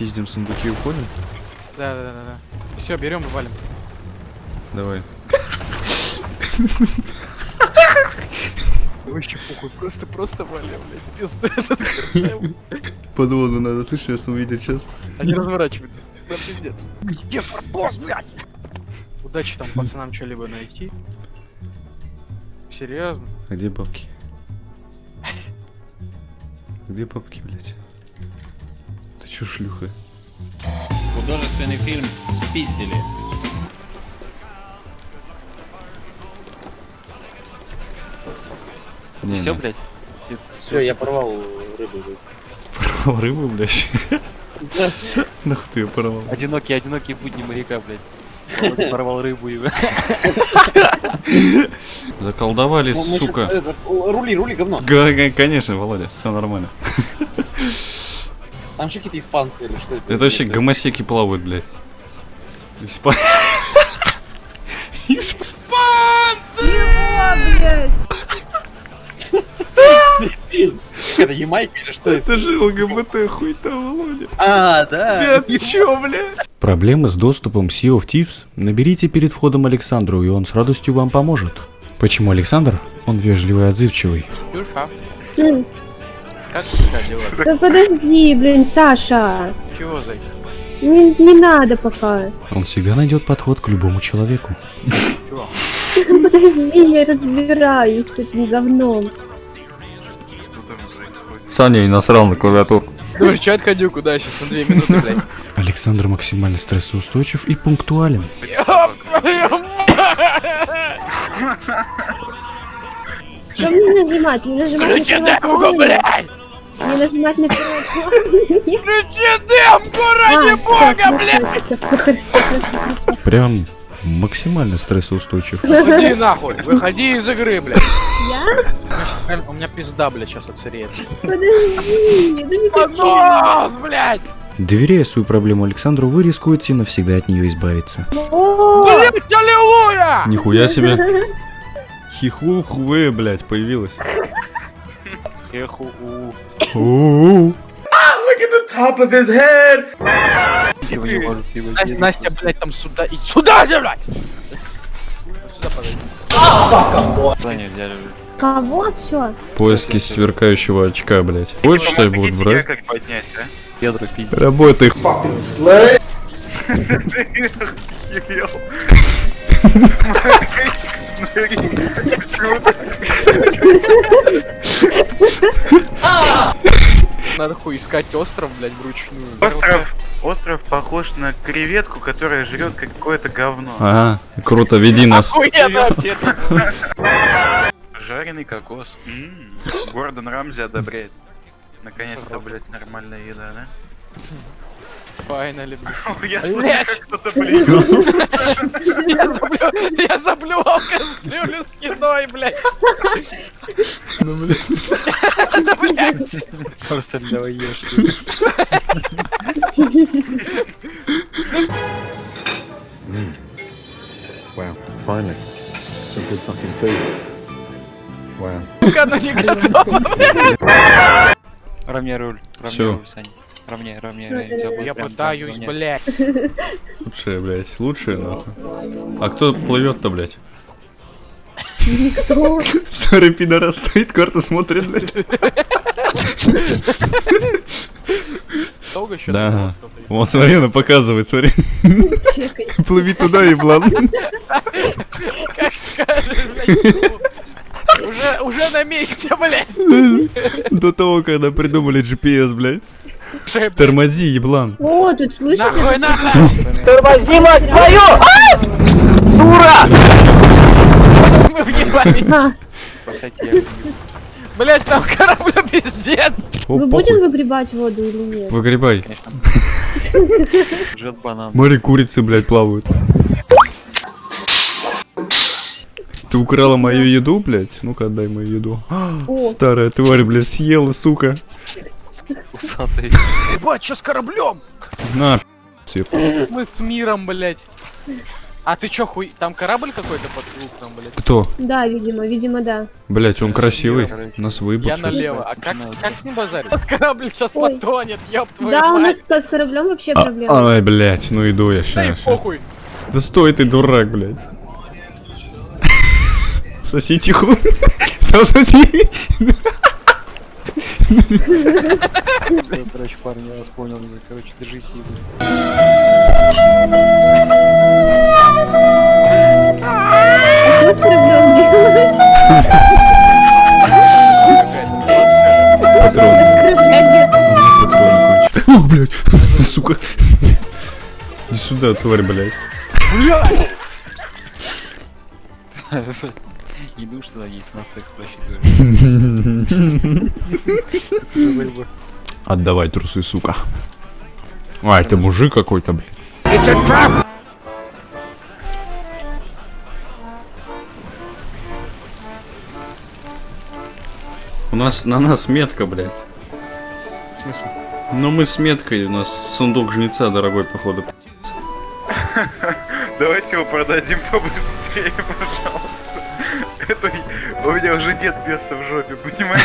Пиздим сундуки и уходим? Да, да, да, да. Все, берем и валим. Давай. Вообще похуй, просто, просто валим, блядь. Пизда этот. Под воду надо, слышишь, сейчас увидят сейчас. Они разворачиваются. Да пиздец. Где форпост, блядь? Удачи там пацанам что-либо найти. Серьезно? А где бабки? Где бабки, блядь? Чё, шлюха? Художественный фильм «Спиздили». Не, Все, не. блядь? Все, я порвал рыбу. Порвал рыбу, блядь. Нахуй ты ее порвал? Одинокие, одинокие будни моряка, блядь. Порвал рыбу и... Заколдовали, Ну, сука. это, Рули, рули, говно. Конечно, Володя, все нормально. Там что какие-то испанцы или что это? Это вообще гомосеки плавают, блядь. Испа- Исп- Это Ямайка или что это? Это же ЛГБТ хуй там, Володя. А, да. Ты чё, блядь? Проблемы с доступом Sea of Thieves? Наберите перед входом Александру, и он с радостью вам поможет. Почему Александр? Он вежливый и отзывчивый. М, как тебя дела? Да подожди, блин, Саша. Чего, зайчик? Не, не надо пока. Он всегда найдет подход к любому человеку. Чего? Подожди, я разбираюсь с этим говном. Саня и насрал на клавиатуру. Думаешь, что отходил куда сейчас на две минуты, блядь? Александр максимально стрессоустойчив и пунктуален. Что мне нажимать? Мне нажимать Включи на демку, блядь! Мне нажимать на? Включи демку, ради А, бога, так, блядь! Прям максимально стрессоустойчив. Выходи нахуй, выходи из игры, блядь. Я? У меня пизда, блядь, сейчас отсыреет. Подожди, да не. Поднос, блядь! Доверяя свою проблему Александру, вы рискуете навсегда от нее избавиться. О, Блядь, аллилуйя! Нихуя себе. Хиху-хуэ, блядь, появилась. Эху, у. У-у-у. Его не может его Настя, делать. Настя, блядь, там сюда и сюда, блядь! Вот Сюда. Кого? Все. Поиски сверкающего очка, блядь. Больше, что ли, будут брать? как поднять, а? Работай. Надо хуй искать остров, блядь, вручную. Остров, остров похож на креветку, которая жрет какое-то говно. Ага, круто, веди нас. Жареный кокос. М, Гордон Рамзи одобряет. Наконец-то, блядь, нормальная еда, да? Finally, блядь. Я Блядь! кто-то блюет. Я заблювал кастрюлю с едой, блядь. Ну, блядь. Да, блядь. Арсель, давай ешь. Wow, finally. Some good fucking food. Wow. Оно не готово. Равняй руль. Равняй руль, Саня. Равняй. Тебя будет Я пытаюсь, блядь. Лучшее, блядь, лучшее, нахуй. А кто плывет-то, блядь? Никто. Старый пидорас стоит, карту смотрит, блядь. Долго еще? Да. Вот, смотри, она показывает, смотри. Плыви туда, еблан. Как скажешь. Уже, уже на месте, блядь. До того, когда придумали GPS, блядь. Уже, блядь. Тормози, еблан. О, тут слышите? Нахуй надо! Мы въебались. А, Спасать я. Блять, там кораблю пиздец! Похуй. будем выгребать воду или нет? Выгребай. Конечно. Жжет банан. Море курицы, блядь, плавают. Ты украла мою еду, блядь? Ну-ка, отдай мою еду. О, Старая тварь, блядь, съела, сука. Усатый. Ебать, что с кораблем? На. Мы с миром, блять. А ты чё, хуй... Там корабль какой-то под луктом, блядь? Кто? Да, видимо, видимо, да. Блять, он красивый. Нас Я выебал. сейчас. налево. А как, как с ним базарить? Этот корабль сейчас Ой. потонет, ёб твою Да, у нас с кораблем вообще проблема. Ай, блять, ну иду я Да и сейчас. похуй. Да стой ты, дурак, блядь. Соси тихо. Сам соси. Короче, парни, я вас понял. Короче, держись и Что с кораблем делать? Патрон. О, блядь, сука. Иди сюда, тварь, блядь. Иду сюда, есть на секс рассчитываю. Отдавай трусы, сука. А, это мужик какой-то, блядь. У нас на нас метка, блядь. В смысле? Ну мы с меткой, у нас сундук жнеца дорогой, походу. Давайте его продадим побыстрее, пожалуйста. Это... У меня уже нет места в жопе, понимаете?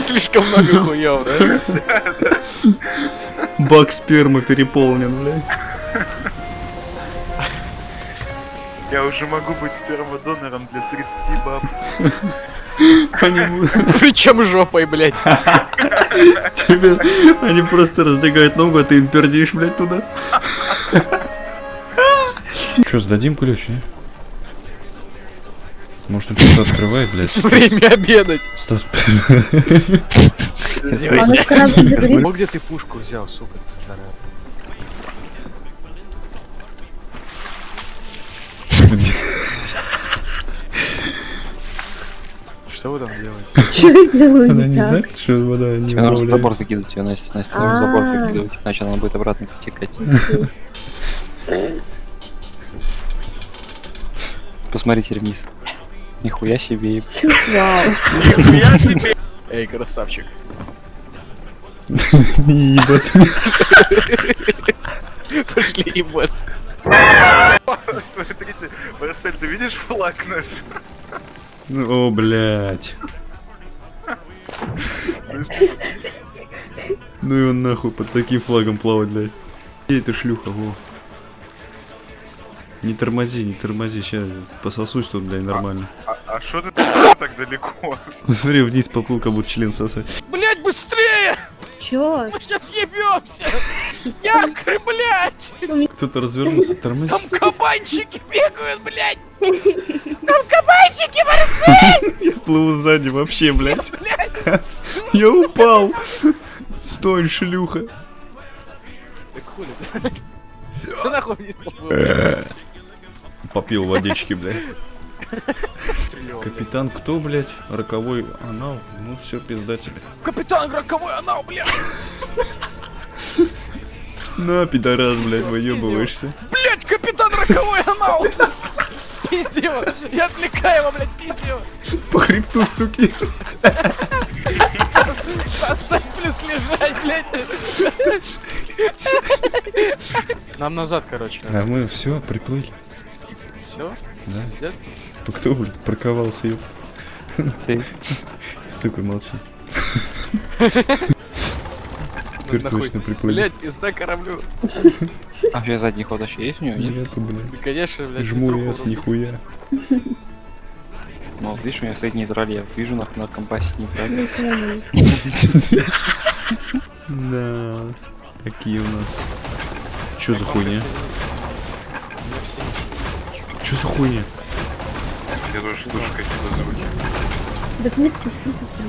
Слишком много хуев, да? Бак спермы переполнен, блядь. Я уже могу быть спермодонором для 30 баб. Они, Причем жопой, блядь. тебе, они просто раздвигают ногу, а ты им пердишь, блядь, туда. Че, сдадим ключ, не? Может он что-то открывает, блядь? Время обедать. Стас, А. Вот где ты пушку взял, сука, ты старая. Что вы там делаете? Что я делаю она не знает, что вода не Тебе нужно забор выкидывать ее, Настя. Настя, нужно забор А. выкидывать, иначе она будет обратно потекать. Посмотрите вниз. Нихуя себе. Чё, Вау. Эй, красавчик. Ебать. Пошли ебаться. Смотрите, Марсель, ты видишь флаг наш? О, блядь. Ну и он нахуй под таким флагом плавать, блядь. Где эта члюха, во? Не тормози, не тормози, сейчас пососусь тут, блядь, нормально. А что ты так далеко? Смотри, вниз поплыл, как будто член сосать. Блять, быстрее! Чё? Мы сейчас ебемся! Якорь, блять! Кто-то развернулся, тормози. Там кабанчики бегают, блять! Там кабанчики, Я плыву сзади вообще, блядь. Я упал. Стой, шлюха. Так хули ты? Нахуй поплыл. Попил водички, блядь. Триллион. Капитан кто, блядь? Роковой анал? Ну все, пизда тебе. Капитан роковой анал, блядь! На, пидорас, блядь, выебываешься. Блять, капитан роковой анал! Пизди его! Я отвлекаю его, блядь, пизди его! По хребту, суки. Сосать плюс лежать, блядь! Нам назад, короче, А мы все, приплыли. Все? Да. Пиздец? Кто, блядь, парковался, ёпт. Ты. Сука, молчи. Теперь точно приплыли. Блять, пизда кораблю. А у тебя задний ход вообще есть у него? Нет? Нету, блядь. Да, конечно, блядь. Жму врубить. нихуя. Ну вот видишь, у меня стоит нейтраль, я вижу на, на компасе нейтраль. Да. Такие у нас. Чё за хуйня? Чё за хуйня? Я тоже слышу какие-то звуки. Так не спуститесь там.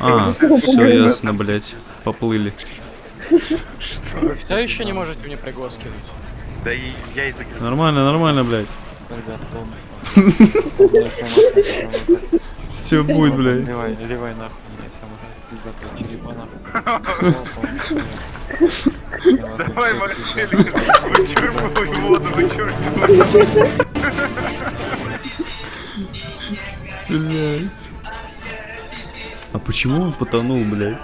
А, все ясно, блядь. Поплыли. Все еще не можете мне кинуть? Да и я и закрыл. Нормально, нормально, блядь. Ребят, тон. Все будет, блядь. Ливай, ливай нахуй, меня сам уже пизда черепа нахуй. Давай, Марсель, вычерпывай воду, вычерпывай. Блядь. А почему он потонул, блядь?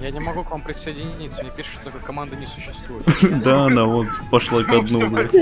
Я не могу к вам присоединиться, мне пишут, что такой команды не существует. Да, она вот пошла ко дну, блядь.